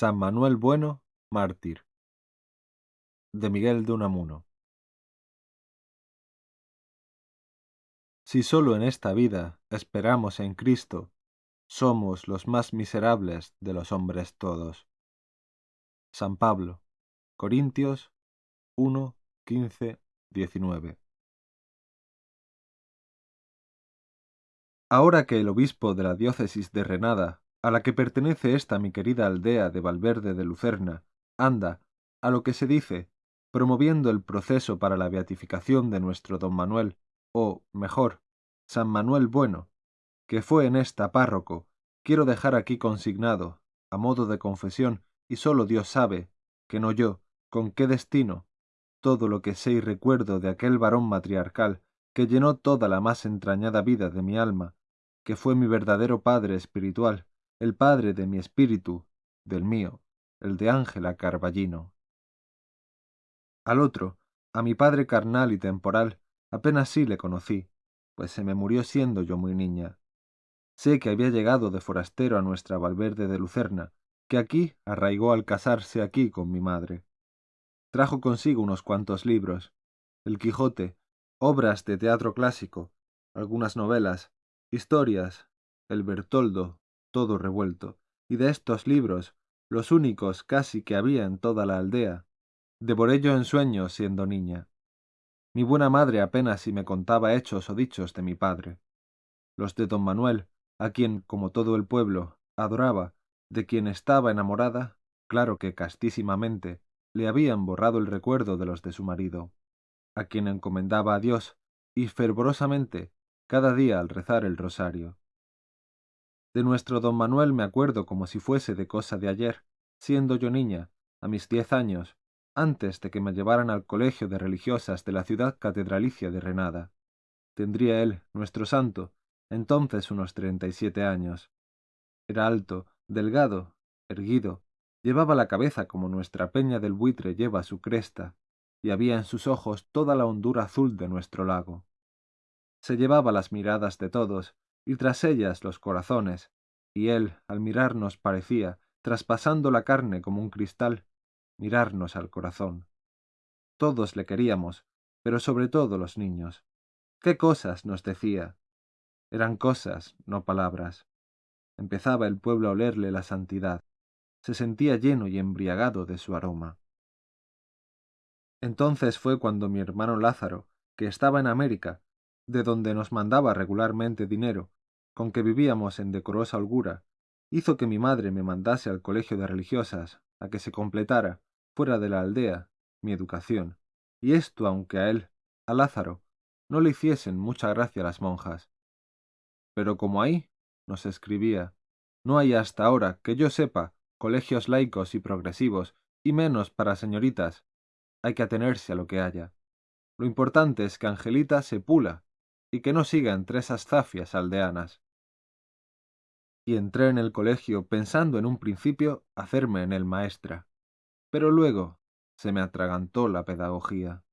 San Manuel Bueno, mártir. De Miguel de Unamuno. Si sólo en esta vida esperamos en Cristo, somos los más miserables de los hombres todos. San Pablo, Corintios 1, 15, 19. Ahora que el obispo de la diócesis de Renada, a la que pertenece esta mi querida aldea de Valverde de Lucerna, anda, a lo que se dice, promoviendo el proceso para la beatificación de nuestro don Manuel, o, mejor, San Manuel Bueno, que fue en esta párroco, quiero dejar aquí consignado, a modo de confesión, y sólo Dios sabe, que no yo, con qué destino, todo lo que sé y recuerdo de aquel varón matriarcal que llenó toda la más entrañada vida de mi alma, que fue mi verdadero padre espiritual, el padre de mi espíritu, del mío, el de Ángela Carballino. Al otro, a mi padre carnal y temporal, apenas sí le conocí, pues se me murió siendo yo muy niña. Sé que había llegado de forastero a nuestra Valverde de Lucerna, que aquí arraigó al casarse aquí con mi madre. Trajo consigo unos cuantos libros, El Quijote, obras de teatro clásico, algunas novelas, historias, el Bertoldo, todo revuelto, y de estos libros, los únicos casi que había en toda la aldea, devoré yo en sueños siendo niña. Mi buena madre apenas si me contaba hechos o dichos de mi padre. Los de don Manuel, a quien, como todo el pueblo, adoraba, de quien estaba enamorada, claro que castísimamente, le habían borrado el recuerdo de los de su marido, a quien encomendaba a Dios, y fervorosamente, cada día al rezar el rosario. De nuestro don Manuel me acuerdo como si fuese de cosa de ayer, siendo yo niña, a mis diez años, antes de que me llevaran al colegio de religiosas de la ciudad catedralicia de Renada. Tendría él, nuestro santo, entonces unos treinta y siete años. Era alto, delgado, erguido, llevaba la cabeza como nuestra peña del buitre lleva su cresta, y había en sus ojos toda la hondura azul de nuestro lago. Se llevaba las miradas de todos, y tras ellas los corazones, y él, al mirarnos, parecía, traspasando la carne como un cristal, mirarnos al corazón. Todos le queríamos, pero sobre todo los niños. ¿Qué cosas nos decía? Eran cosas, no palabras. Empezaba el pueblo a olerle la santidad. Se sentía lleno y embriagado de su aroma. Entonces fue cuando mi hermano Lázaro, que estaba en América, de donde nos mandaba regularmente dinero, con que vivíamos en decorosa holgura, hizo que mi madre me mandase al colegio de religiosas, a que se completara, fuera de la aldea, mi educación, y esto aunque a él, a Lázaro, no le hiciesen mucha gracia las monjas. Pero como ahí, nos escribía, no hay hasta ahora, que yo sepa, colegios laicos y progresivos, y menos para señoritas, hay que atenerse a lo que haya. Lo importante es que Angelita se pula y que no siga entre esas zafias aldeanas y entré en el colegio pensando en un principio hacerme en el maestra, pero luego se me atragantó la pedagogía.